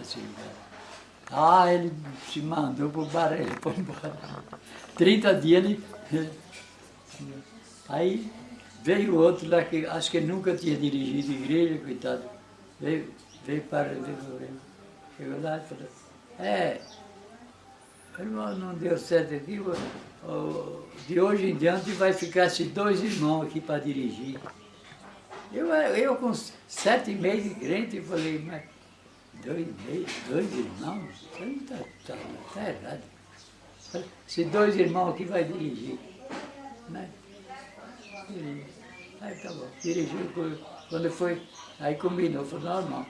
Esse lugar. Ah, ele se mandou pro bar, ele foi embora. 30 dias ele... Aí veio outro lá que acho que nunca tinha dirigido igreja, coitado. Veio, veio para ver Chegou lá e falou, é, irmão, não deu certo aqui, de hoje em diante vai ficar esses dois irmãos aqui para dirigir. Eu, eu com sete meses de crente, falei, mas dois, dois irmãos? Está tá, tá errado. Esses dois irmãos aqui vai dirigir. Né? Aí tá bom, dirigiu, quando foi, aí combinou, falou, não, irmão,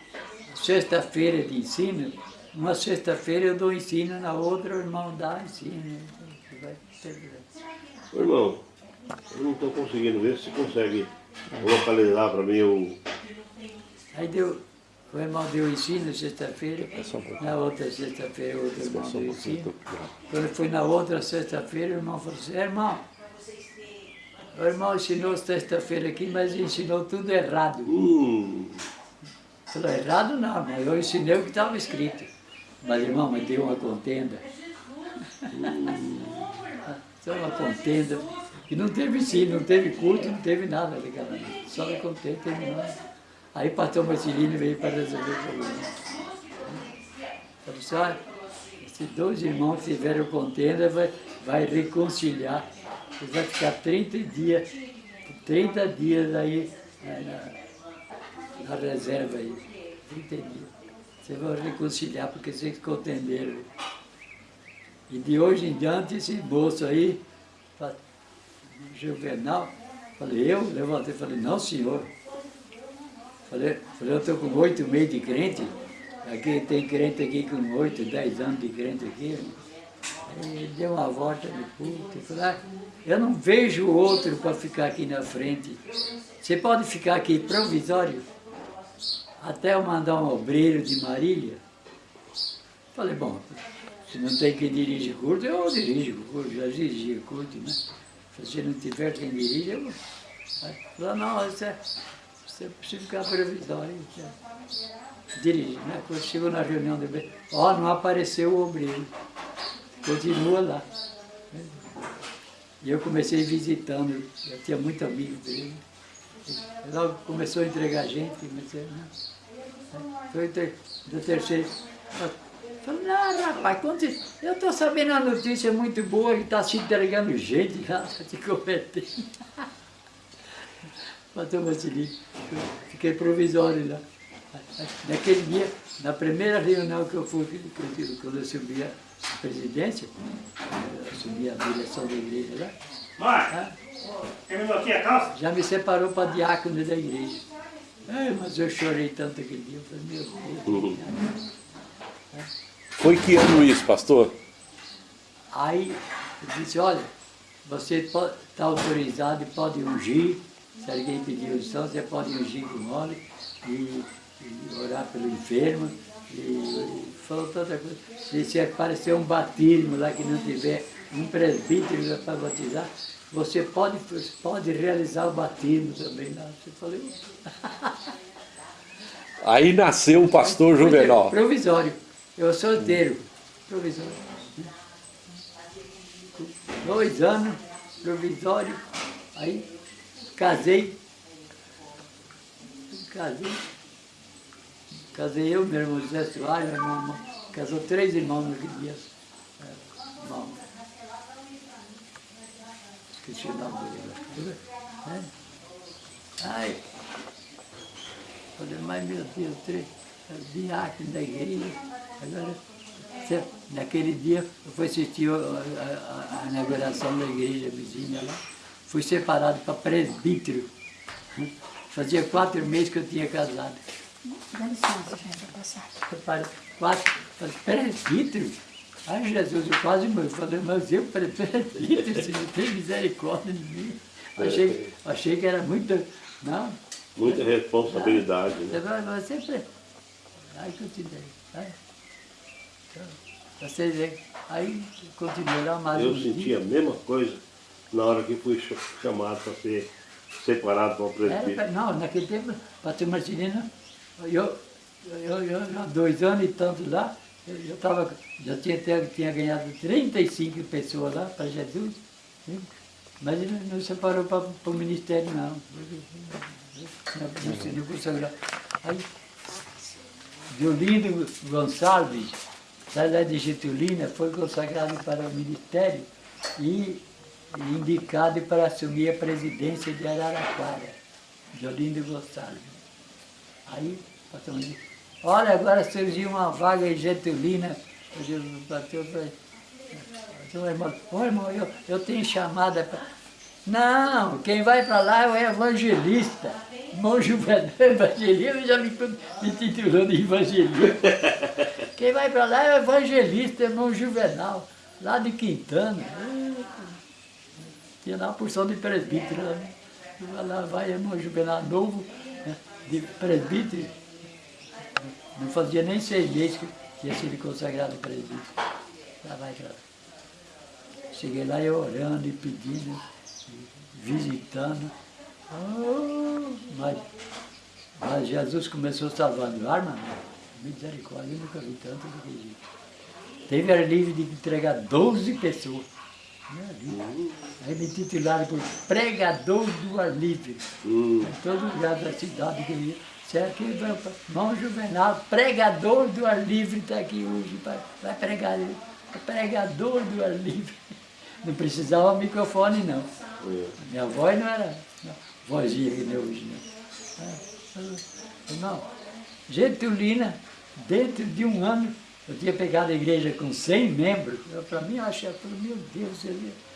sexta-feira de ensino, uma sexta-feira eu dou ensino, na outra o irmão dá ensino. Ô, irmão, eu não estou conseguindo ver se consegue localizar para mim o... Aí deu, o irmão deu ensino sexta-feira, na outra sexta-feira o outro irmão deu ensino. Quando foi na outra sexta-feira, o irmão falou assim, irmão, o irmão ensinou sexta-feira aqui, mas ensinou tudo errado. Hum. Falou, errado não, mas eu ensinei o que estava escrito. Mas, irmão, mas deu uma contenda. Só uma contenda. E não teve ensino, não teve culto, não teve nada naquela noite. Só a contenda terminou. Aí o pastor Marcelino veio para resolver o problema. Assim, olha, esses dois irmãos tiveram contenda vai, vai reconciliar. Ele vai ficar 30 dias, 30 dias aí na, na reserva aí, 30 dias. Você vai reconciliar porque vocês contenderam. E de hoje em diante, esse moço aí, Juvenal, falei, eu levantei e falei, não senhor. Falei, falei eu estou com oito meses de crente, aqui tem crente aqui com oito, dez anos de crente aqui. Ele deu uma volta no culto e falou, ah, eu não vejo outro para ficar aqui na frente. Você pode ficar aqui provisório? até eu mandar um obreiro de Marília. Falei, bom, se não tem quem dirige curto, eu dirijo curto, já dirigia curto, né? Se não tiver quem dirige, eu... Falei, não, você, é, você precisa ficar provisório. Dirige, né? Quando chegou na reunião do ó, oh, não apareceu o obreiro. Continua lá. E eu comecei visitando, eu tinha muito amigo dele. Logo começou a entregar gente, comecei, né? Foi do terceiro. Falei, não, rapaz, quando eu estou sabendo a notícia muito boa que está se entregando gente lá, te cometendo. Pastor Marcelino, fiquei provisório lá. Naquele dia, na primeira reunião que eu fui, quando eu subi a presidência, eu subi a direção da igreja lá. Mãe, terminou aqui a calça? Já me separou para diácono da igreja. É, mas eu chorei tanto aquele dia, eu falei, meu Deus. Uhum. Foi que ano isso, pastor? Aí eu disse, olha, você está autorizado e pode ungir, se alguém pedir unção, você pode ungir com óleo e, e orar pelo enfermo. E falou tanta coisa. Se, se aparecer um batismo lá que não tiver um presbítero para batizar, você pode, pode realizar o batismo também. Não, você falou. Aí nasceu o pastor Juvenal. Provisório. Eu sou solteiro. Provisório. Dois anos, provisório. Aí casei. Casei. Casei eu, meu irmão José Soares, meu irmão. Casou três irmãos naquele dia. É, irmão esqueci o nome dele. Né? Ai, falei, mas meu Deus, três diácono da igreja, agora, naquele dia eu fui assistir a, a, a inauguração da igreja vizinha lá, fui separado para presbítero. Fazia quatro meses que eu tinha casado. Dá licença, gente, vou passar. Quatro, presbítero? Ai, Jesus, eu quase morri. Falei, mas eu prefiro se não tem misericórdia de mim. Achei, achei que era muita... Não. Muita responsabilidade. Não. Né? Você, você sempre... Aí continuei. Aí, então, você vê. Aí continuei lá mais Eu um senti dia. a mesma coisa na hora que fui chamado para ser separado para o presbítero. Era, não, naquele tempo, pastor Marcelino, eu, eu, eu, há dois anos e tanto lá, eu, eu tava, já tinha, tinha ganhado 35 pessoas lá para Jesus, né? mas ele não separou para o ministério não. Não, não, consagrou. Aí, Violindo Gonçalves, sai lá de Getulina, foi consagrado para o ministério e indicado para assumir a presidência de Araraquara, Violindo Gonçalves. Aí, pastor disse, olha, agora surgiu uma vaga em Getulina. Eu digo, bateu para irmão, irmão eu, eu tenho chamada para. Não, quem vai para lá é o evangelista. Irmão Juvenal, evangelista, já me, me titulando de evangelista. Quem vai para lá é o evangelista, irmão Juvenal, lá de Quintana. Tinha lá uma porção de presbítero né? Lá vai irmão Juvenal novo, né, de presbítero. Não fazia nem seis meses que tinha sido consagrado presbítero. Lá vai lá. Cheguei lá eu orando e pedindo, visitando. Mas, mas Jesus começou salvando alma, né? misericórdia, eu nunca vi tanto do que gente. Teve livre de entregar 12 pessoas. Né, ali. Aí me titularam por pregador do ar livre. Hum. Em todo lugar da cidade que eu ia. Certo? Irmão Juvenal, pregador do ar livre, está aqui hoje, vai, pregar. Pregador do ar livre. Não precisava microfone, não. É. Minha voz não era não, vozinha que nem hoje, não. Irmão, Getulina, dentro de um ano, eu tinha pegado a igreja com 100 membros. Para mim, eu achei, eu falei, meu Deus, eu ia-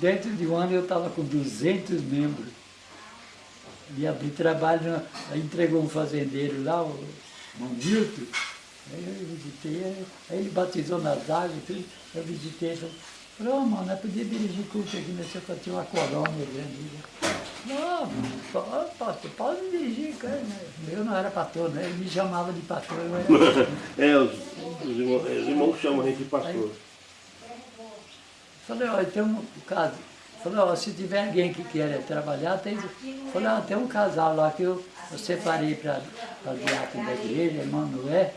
dentro de um ano eu estava com 200 membros. E abri trabalho, aí entregou um fazendeiro lá, o Milton. Aí eu visitei, aí- aí ele batizou nas águas, tudo. eu visitei, falei, falei, ô mano, nós podíamos dirigir culto aqui, nesse eu tinha uma colônia grande. né? Não, pode, pode, pode dirigir, cara. né? Eu não era pastor, né? Ele me chamava de pastor, eu era É, os, os, irmãos, os irmãos chamam a gente de pastor. Falei, olha, tem um caso. Falei, ó, se tiver alguém que queira trabalhar, tem. Falei, ó, tem um casal lá que eu, eu separei para diácono da igreja, Noé,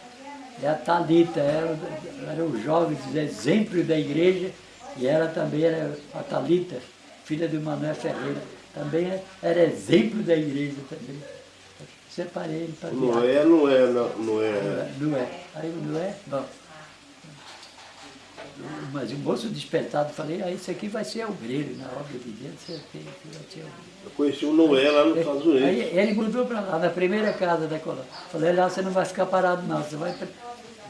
é a Thalita, era, o- era o jovem dos exemplos da igreja, e ela também era a Thalita, filha do Manuel Ferreira, também é- era exemplo da igreja também. Separei ele para Não é, não é, não, não é. não é. Aí o não é? Bom. Mas o moço despertado, falei, ah, isso aqui vai ser obreiro na obra de Deus, isso aqui vai ser obreiro. Eu conheci o Noé lá nos Estados Unidos. Aí ele mudou para lá, na primeira casa da colônia. Falei, lá você não vai ficar parado não, você vai,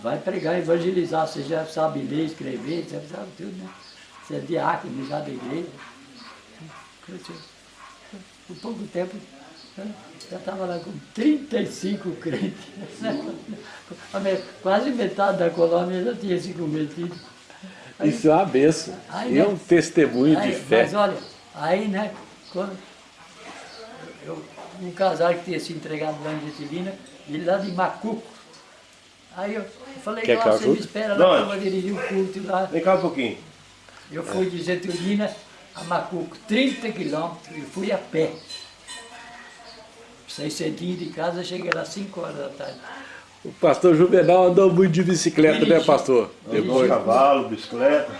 vai pregar, evangelizar, você já sabe ler, escrever, você sabe tudo, né? Você é diácono já da igreja. Cresceu. Por pouco tempo, já estava lá com 35 crentes. Quase metade da colônia já tinha se convertido. Aí- Isso é uma benção. Aí, E é né? um testemunho de Aí, fé. Mas olha, aí, né, quando eu, um casal que tinha se entregado lá em Getilina, ele lá de Macuco. Aí eu, falei, Quer "Ó, que eu você me espera Não, lá que é. eu vou dirigir o culto lá. Vem cá um pouquinho. Eu fui de Getulina a Macuco, 30 quilômetros, e fui a pé. Saí cedinho de casa, cheguei lá 5 horas da tarde. O pastor Juvenal andou muito de bicicleta, né, Dirigi. pastor? Depois. cavalo, bicicleta.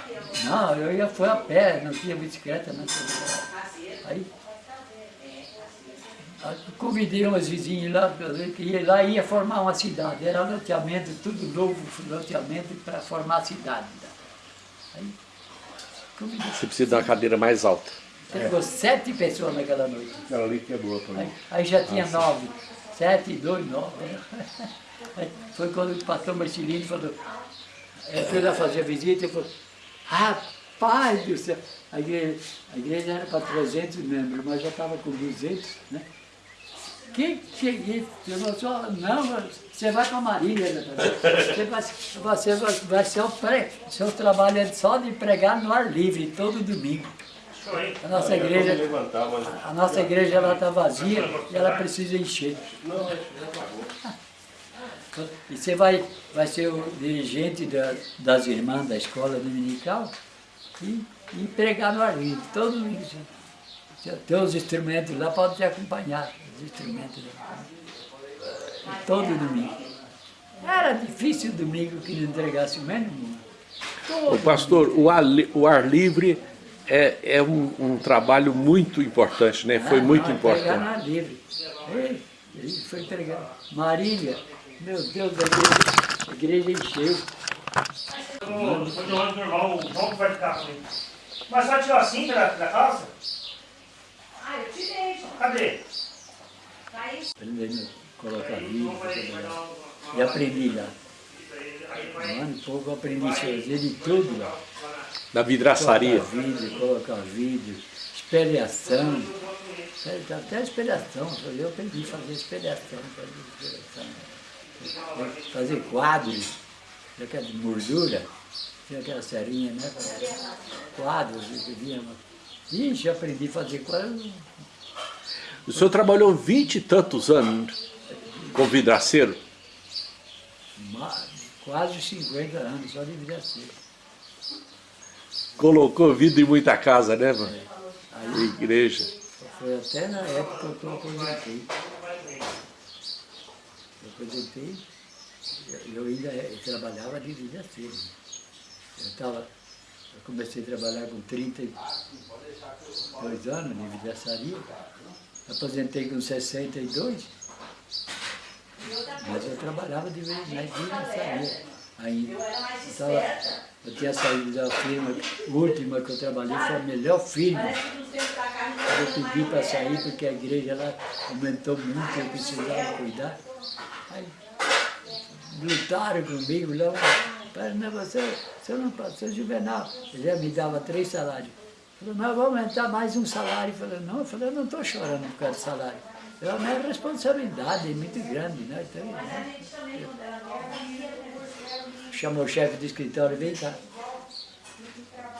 Não, eu ia fui a pé, não tinha bicicleta, não tinha. Aí, aí convidei umas vizinhas lá, que ia, lá ia formar uma cidade. Era loteamento, tudo novo, loteamento para formar a cidade. Aí, convidei. Você precisa de uma cadeira mais alta. Pegou sete pessoas naquela noite. Aquela ali quebrou pra Aí, aí já tinha nove. Sete, dois, nove. Foi quando o pastor Marcelino falou, ele foi lá fazer a visita e falou, rapaz do céu, a igreja, a igreja era para 300 membros, mas já estava com 200, né? Que que é isso? "Só- não, você vai para a Marília, né? você vai, você vai, vai ser o pré, seu trabalho é só de pregar no ar livre, todo domingo. A nossa igreja, a nossa igreja ela está vazia e ela precisa encher. Não, já pagou. E você vai, vai ser o dirigente da- das irmãs da escola dominical e, e pregar no ar livre, todo isso. Tem os instrumentos lá, pode te acompanhar, os instrumentos lá. todo domingo. Era difícil domingo que não entregasse o mínimo. O pastor, o ar, o ar livre é, é um, um trabalho muito importante, né? Foi Ah, muito não, Pregar importante. na livre. Ele foi pregar. Marília, meu Deus, a igreja, a igreja encheu. Quando eu ando normal, o João que vai ficar comigo. Mas só tirou a cinta da, da calça? Ah, eu tirei, João. Cadê? Tá aí. Aprendendo a colocar vídeo. Vai dar trabalhar. um- E aprendi lá. Aí vai- Um ano e pouco eu aprendi a fazer de tudo lá. Na vidraçaria. Colocar vídeo, colocar vídeo, espelhação. Até- Até espelhação, eu aprendi a fazer espelhação. Fazer, espelhação. Fazer quadros, aquela de moldura, tinha aquela serinha, né? Quadros, que vinha. Ixi, aprendi a fazer quadros. O senhor trabalhou vinte e tantos anos com vidraceiro? Quase 50 anos, só devia ser. Colocou vida em muita casa, né, mano? Aí Igreja. foi até na época que eu aposentei. Eu aposentei, eu- ainda eu trabalhava de vida cedo. Eu, tava, eu comecei a trabalhar com 32 anos de vidraçaria, aposentei com 62, mas eu trabalhava de vidraçaria ainda. Eu, tava, eu tinha saído da firma, última que eu trabalhei foi a melhor firma. Eu pedi para sair porque a igreja lá aumentou muito, eu precisava cuidar. Aí lutaram comigo lá. Falei, não, você, você não pode, seu Juvenal. Ele já me dava três salários. Mas eu vou aumentar mais um salário. Falei, não, eu falei, não estou chorando por causa do salário. Eu, a minha responsabilidade é muito grande, né? Então, né? Chamou o chefe do escritório, vem cá.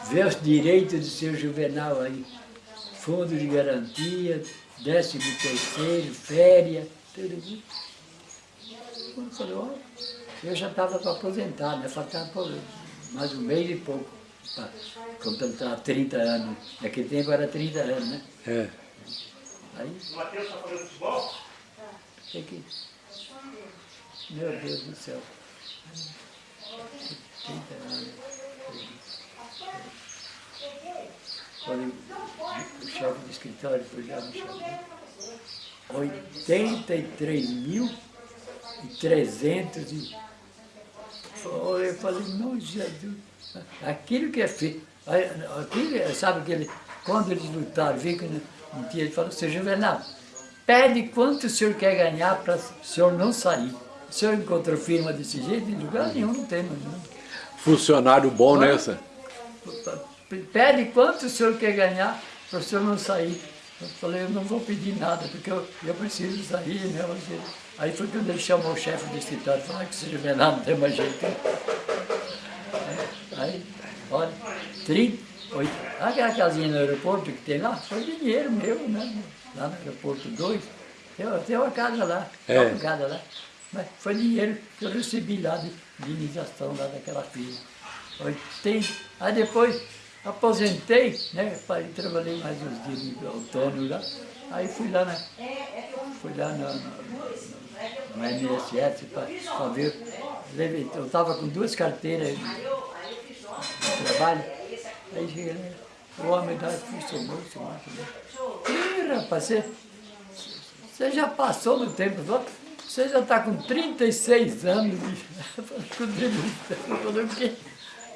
Vê os direitos do seu Juvenal aí. Fundo de garantia, décimo terceiro, férias, tudo isso. Eu falei, ó, eu já estava para aposentar, né? Faltava mais um mês e pouco para completar 30 anos. Naquele tempo era 30 anos, né? É. Aí, O Matheus está fazendo futebol? que... Meu Deus do céu. 30 anos. Quando o chefe do escritório foi já me chamou. 83.300 e... Eu falei, não, Jesus, aquilo que é feito, aquilo, sabe aquele, quando eles lutaram, vi que não, não ele falou, seu Juvenal, pede quanto o senhor quer ganhar para o senhor não sair. O senhor encontrou firma desse jeito? Em lugar nenhum, não tem mais não. Funcionário bom Hã? nessa. Pede quanto o senhor quer ganhar para o senhor não sair. Eu falei, eu não vou pedir nada, porque eu, eu preciso sair, né? Aí foi quando ele chamou o chefe do escritório e falou "Ah, que se Juvenal não tem mais jeito. Aí, olha, 38. Aquela casinha no aeroporto que tem lá, foi dinheiro meu, né? Lá no aeroporto 2. Tem, tem uma casa lá, É. uma casa lá. Mas foi dinheiro que eu recebi lá de, iniciação lá daquela firma. 80. Aí depois aposentei, né? Trabalhei mais uns dias de autônomo lá. Aí fui lá na. Fui lá no, no, no MSF para ver. Eu estava com duas carteiras de, de trabalho. Aí cheguei lá, o homem da funcionou, funcionou. Ih, rapaz, você, você já passou do tempo, você já está com 36 anos de contribuição. O?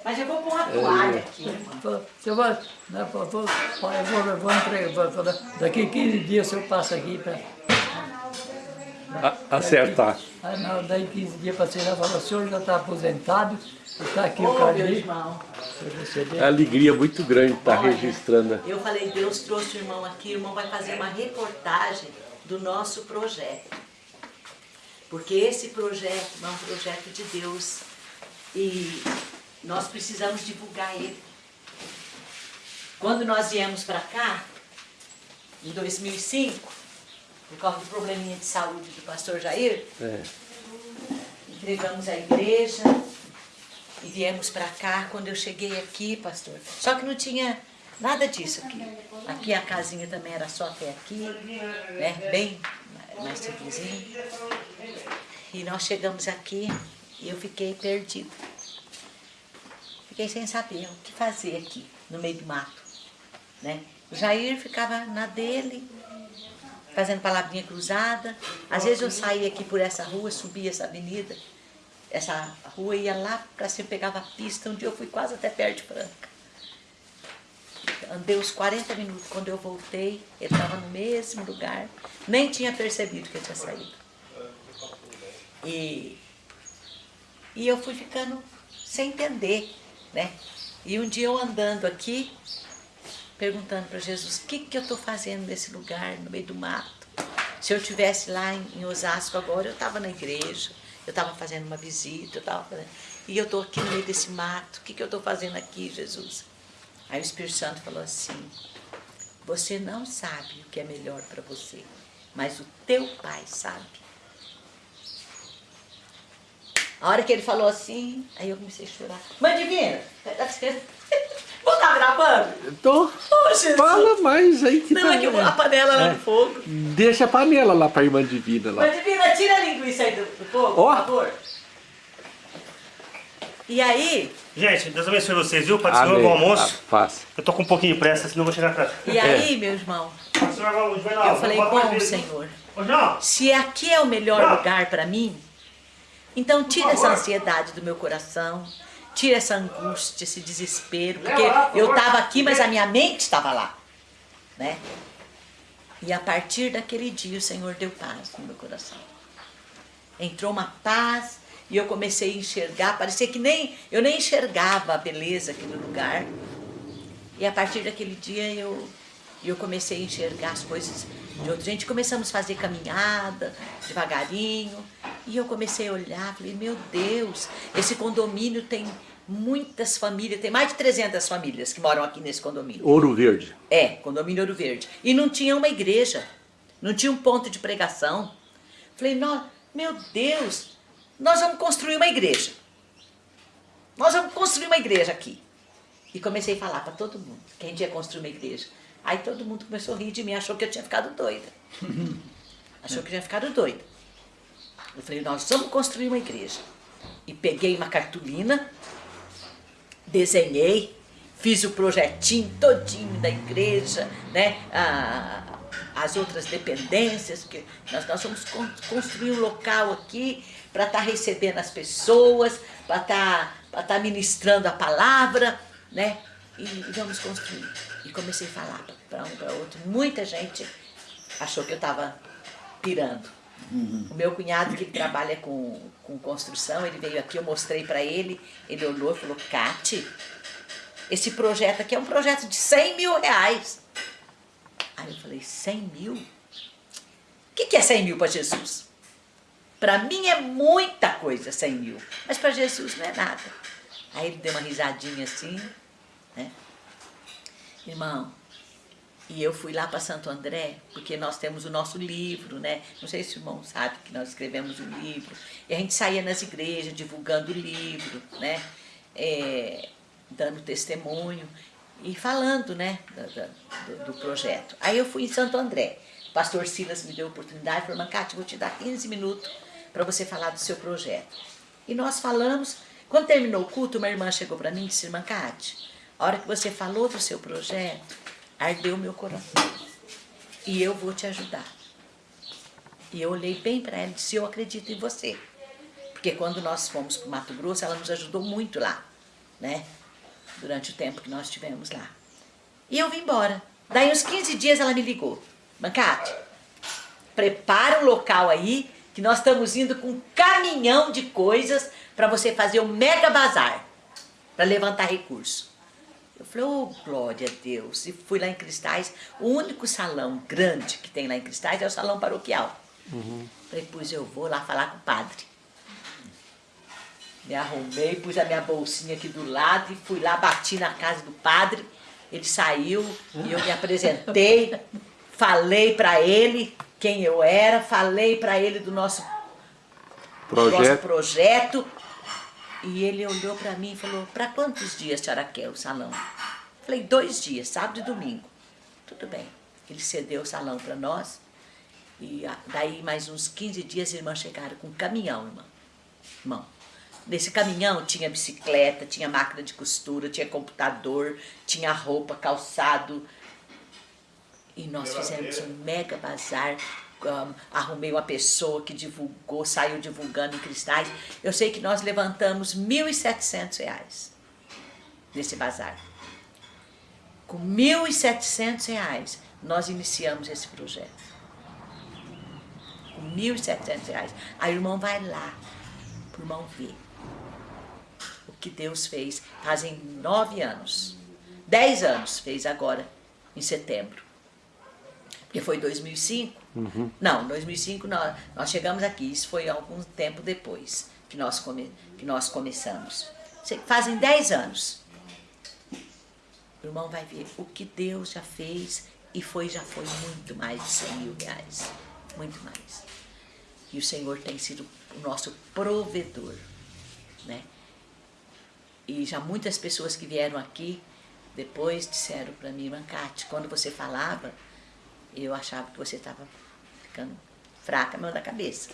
Mas eu vou pôr uma toalha aqui. Falou, Você vai, né, pai, eu vou, eu vou entregar, vou daqui 15 dias eu passo aqui para... A- acertar. Aí não, daí 15 dias passei lá e falou, o senhor já está aposentado, está aqui o meu carnê irmão. para receber. É alegria muito grande estar Olha, registrando. Eu falei, Deus trouxe o irmão aqui, o irmão vai fazer uma reportagem do nosso projeto. Porque esse projeto é um projeto de Deus e nós precisamos divulgar ele. Quando nós viemos para cá, em 2005, por causa do probleminha de saúde do pastor Jair, É. entregamos a igreja e viemos para cá. Quando eu cheguei aqui, pastor, só que não tinha nada disso aqui. Aqui a casinha também era só até aqui, né? Bem, mais simplesinho. E nós chegamos aqui e eu fiquei perdida. Fiquei sem saber o que fazer aqui, no meio do mato. Né? O Jair ficava na dele, fazendo palavrinha cruzada. Às vezes eu saía aqui por essa rua, subia essa avenida, essa rua ia lá para cima, pegava a pista. Um dia eu fui quase até perto de Franca. Andei uns 40 minutos. Quando eu voltei, ele estava no mesmo lugar. Nem tinha percebido que ele tinha saído. E, e eu fui ficando sem entender, né? E um dia eu andando aqui, perguntando para Jesus, o que, que eu estou fazendo nesse lugar, no meio do mato? Se eu estivesse lá em, em Osasco agora, eu estava na igreja, eu estava fazendo uma visita, eu fazendo... E eu estou aqui no meio desse mato, o que, que eu estou fazendo aqui, Jesus? Aí o Espírito Santo falou assim, você não sabe o que é melhor para você, mas o teu pai sabe. A hora que ele falou assim, aí eu comecei a chorar. Mãe Divina, vou estar gravando? Tô. Oh. Fala mais aí que Não, tá... é que a panela lá É. no fogo. Deixa a panela lá pra irmã Divina lá. Mãe Divina, tira a linguiça aí do, do fogo, Ó. por favor. E aí, Gente, Deus abençoe vocês, viu? Para Amém. o almoço. Ah, Faça. Eu tô com um pouquinho de pressa, senão eu vou chegar atrás. e aí, meu irmão, O senhor vai- vai lá, eu falei, bom. Senhor, Ô, se aqui é o melhor lugar para mim, então tira essa ansiedade do meu coração, tira essa angústia, esse desespero, porque lá, por eu estava aqui, mas a minha mente estava lá, né? E a partir daquele dia o Senhor deu paz no meu coração. Entrou uma paz e eu comecei a enxergar, parecia que nem eu nem enxergava a beleza aqui do lugar. E a partir daquele dia eu, eu comecei a enxergar as coisas de outra gente. Começamos a fazer caminhada, devagarinho. E eu comecei a olhar, falei, meu Deus, esse condomínio tem muitas famílias, tem mais de 300 famílias que moram aqui nesse condomínio. Ouro Verde. É, condomínio Ouro Verde. E não tinha uma igreja, não tinha um ponto de pregação. Falei, "Nó- meu Deus, nós vamos construir uma igreja. Nós vamos construir uma igreja aqui. E comecei a falar para todo mundo, que a gente ia construir uma igreja. Aí todo mundo começou a rir de mim, achou que eu tinha ficado doida. Achou que eu tinha ficado doida. Eu falei, nós vamos construir uma igreja. E peguei uma cartolina, desenhei, fiz o projetinho todinho da igreja, né? Ah, as outras dependências, que nós, nós vamos con- construir um local aqui para estar recebendo as pessoas, para estar para estar ministrando a palavra, né? E, e vamos construir. E comecei a falar para um para outro. Muita gente achou que eu estava pirando. O meu cunhado, que trabalha com, com construção, ele veio aqui, eu mostrei para ele, ele olhou e falou, Cate, esse projeto aqui é um projeto de 100 mil reais. Aí eu falei, 100 mil? O que, que é 100 mil para Jesus? Para mim é muita coisa 100 mil, mas para Jesus não é nada. Aí ele deu uma risadinha assim, né? Irmão, e eu fui lá para Santo André, porque nós temos o nosso livro, né? Não sei se o irmão sabe que nós escrevemos um livro. E a gente saía nas igrejas divulgando o livro, né? É, dando testemunho e falando, né? do, do projeto. Aí eu fui em Santo André. O pastor Silas me deu a oportunidade, falou, Mancate, vou te dar 15 minutos para você falar do seu projeto. E nós falamos. Quando terminou o culto, uma irmã chegou para mim e disse, Mancate, a hora que você falou do seu projeto, ardeu meu coração. E eu vou te ajudar. E eu olhei bem para ela e disse, eu acredito em você. Porque quando nós fomos para o Mato Grosso, ela nos ajudou muito lá, né? Durante o tempo que nós estivemos lá. E eu vim embora. Daí uns 15 dias ela me ligou. Mancate, prepara um local aí, que nós estamos indo com um caminhão de coisas para você fazer o mega bazar, para levantar recurso. Eu falei, oh, glória a Deus. E fui lá em Cristais. O único salão grande que tem lá em Cristais é o salão paroquial. Falei, pois eu vou lá falar com o padre. Me arrumei, pus a minha bolsinha aqui do lado e fui lá, bati na casa do padre. Ele saiu e eu me apresentei, falei para ele quem eu era, falei para ele do nosso nosso Projeto. projeto. E ele olhou para mim e falou, para quantos dias a senhora quer o salão? Falei, dois dias, sábado e domingo. Tudo bem. Ele cedeu o salão para nós. E ah, daí, mais uns 15 dias, a irmã chegaram com um caminhão, irmã. Irmão. Nesse caminhão tinha bicicleta, tinha máquina de costura, tinha computador, tinha roupa, calçado. E nós fizemos um mega bazar. Um, arrumei uma pessoa que divulgou, saiu divulgando em cristais. Eu sei que nós levantamos R$ 1.700 nesse bazar. Com R$ 1.700 nós iniciamos esse projeto. Com R$ 1.700. A irmã vai lá, o irmão ver o que Deus fez. Fazem nove anos. Dez anos fez agora, em setembro. Porque foi 2005. Uhum. Não, 2005 nós, nós chegamos aqui. Isso foi algum tempo depois que nós, come, que nós começamos. Fazem dez anos. O irmão vai ver o que Deus já fez e foi já foi muito mais de 100 mil reais. Muito mais. E o Senhor tem sido o nosso provedor. Né? E já muitas pessoas que vieram aqui depois disseram para mim, Mancate, quando você falava, eu achava que você estava ficando fraca, mão da cabeça.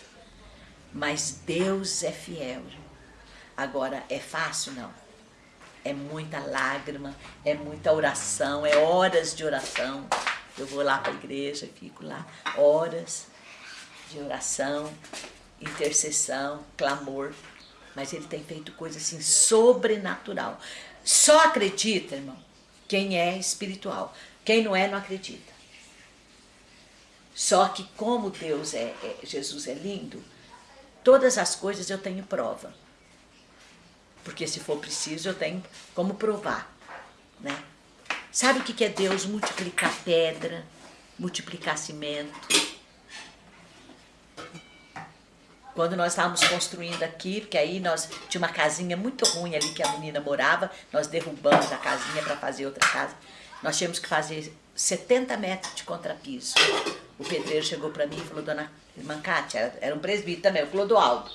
Mas Deus é fiel. Agora, é fácil? Não. É muita lágrima, é muita oração, é horas de oração. Eu vou lá para a igreja, fico lá, horas de oração, intercessão, clamor. Mas ele tem feito coisa assim sobrenatural. Só acredita, irmão, quem é espiritual. Quem não é, não acredita. Só que como Deus é, é Jesus é lindo, todas as coisas eu tenho prova. Porque se for preciso, eu tenho como provar. Né? Sabe o que é Deus multiplicar pedra, multiplicar cimento? Quando nós estávamos construindo aqui, porque aí nós tinha uma casinha muito ruim ali que a menina morava, nós derrubamos a casinha para fazer outra casa. Nós tínhamos que fazer 70 metros de contrapiso. O pedreiro chegou para mim e falou, dona Mancate, era, era um presbítero também, o Clodoaldo.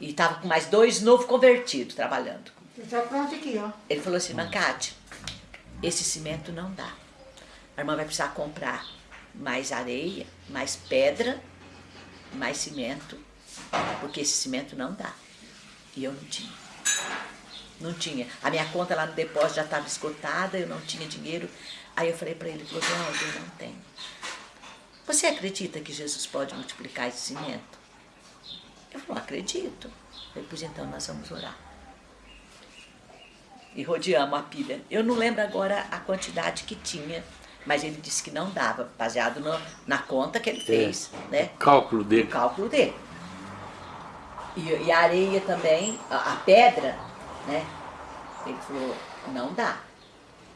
E estava com mais dois novos convertidos trabalhando. Tá pronto aqui, ó. Ele falou assim, Mancate, esse cimento não dá. A irmã vai precisar comprar mais areia, mais pedra, mais cimento, porque esse cimento não dá. E eu não tinha. Não tinha. A minha conta lá no depósito já estava esgotada, eu não tinha dinheiro. Aí eu falei para ele, Clodoaldo, eu não tenho. Você acredita que Jesus pode multiplicar esse cimento? Eu falei, acredito. Eu falei, pois então nós vamos orar. E rodeamos a pilha. Eu não lembro agora a quantidade que tinha, mas ele disse que não dava, baseado no, na conta que ele é. fez. É. Né? O cálculo dele. O cálculo dele. E, e a areia também, a, a, pedra, né? Ele falou, não dá.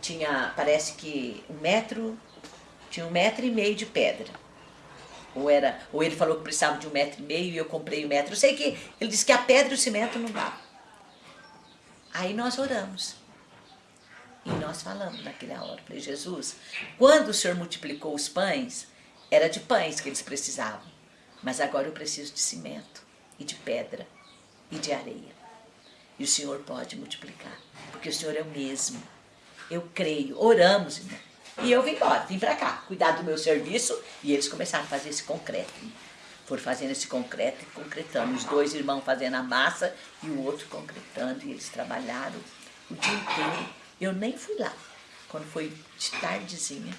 Tinha, parece que um metro, tinha um metro e meio de pedra. Ou, era, ou ele falou que precisava de um metro e meio e eu comprei um metro. Eu sei que ele disse que a pedra e o cimento não dá. Aí nós oramos. E nós falamos naquela hora. Falei, Jesus, quando o Senhor multiplicou os pães, era de pães que eles precisavam. Mas agora eu preciso de cimento e de pedra e de areia. E o Senhor pode multiplicar, porque o Senhor é o mesmo. Eu creio, oramos, irmão. E eu vim embora, vim para cá, cuidar do meu serviço e eles começaram a fazer esse concreto. Foram fazendo esse concreto e concretando. Os dois irmãos fazendo a massa e o outro concretando. E eles trabalharam o dia inteiro. Eu nem fui lá. Quando foi de tardezinha,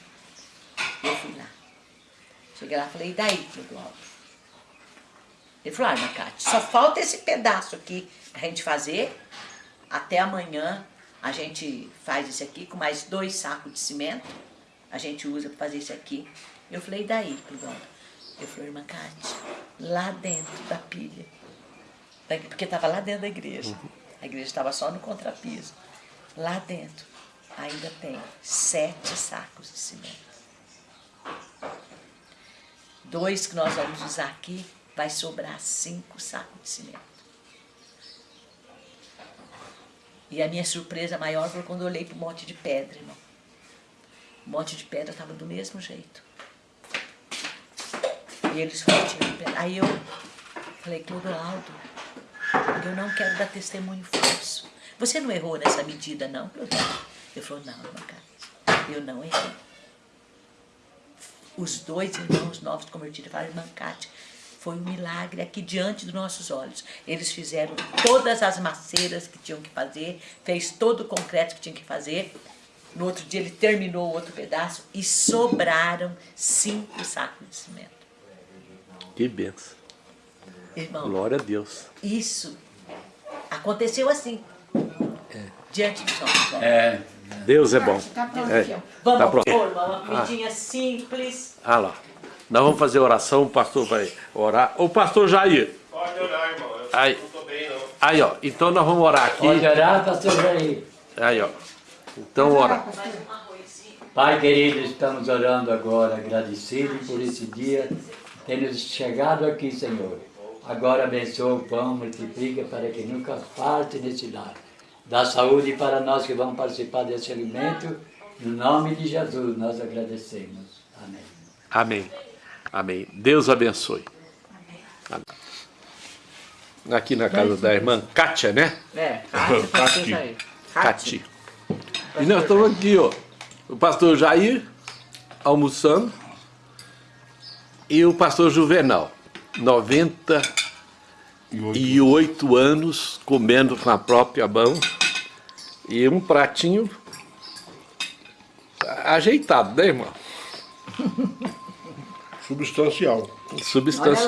eu fui lá. Cheguei lá e falei, e daí, Clodoaldo? Ele falou, ah, Macate, só falta esse pedaço aqui a gente fazer. Até amanhã a gente faz isso aqui com mais dois sacos de cimento a gente usa para fazer isso aqui. Eu falei, daí, Clodoaldo? Eu falei, irmã Cátia, lá dentro da pilha, porque estava lá dentro da igreja, a igreja estava só no contrapiso, lá dentro ainda tem sete sacos de cimento. Dois que nós vamos usar aqui, vai sobrar cinco sacos de cimento. E a minha surpresa maior foi quando eu olhei para o monte de pedra, irmão. O monte de pedra estava do mesmo jeito. E eles tinham pedra. Aí eu falei, Clodoaldo, eu não quero dar testemunho falso. Você não errou nessa medida, não, Clodoaldo? Ele falou, não, irmã Carlos, eu não errei. os dois irmãos novos convertidos falaram, irmã Cátia, foi um milagre aqui diante dos nossos olhos. Eles fizeram todas as maceiras que tinham que fazer, fez todo o concreto que tinha que fazer. No outro dia ele terminou o outro pedaço e sobraram cinco sacos de cimento. Que benção. Irmão, Glória a Deus. isso aconteceu assim, diante nossos olhos. É, Deus é bom. Tá pronto É. aqui, ó. Vamos Tá pronto. pôr uma comidinha simples. Ah lá. Nós vamos fazer oração, o pastor vai orar. Ô pastor Jair. Pode orar, irmão. Eu Aí. não tô bem, não. Aí, ó. Então nós vamos orar aqui. pode orar, pastor Jair. Aí, ó. Então ora. Pai querido, estamos orando agora, agradecidos por esse dia, termos chegado aqui, Senhor. Agora abençoa o pão, multiplica para que nunca falte nesse lar. Dá saúde para nós que vamos participar desse alimento. No nome de Jesus, nós agradecemos. Amém. Amém. Amém. Deus abençoe. Amém. Aqui na casa da irmã Kátia, né? É, Cati. Cati. E nós estamos aqui, ó. O pastor Jair almoçando e o pastor Juvenal, 98 anos, comendo com a própria mão e um pratinho ajeitado, né, irmão? Substancial. Substancial.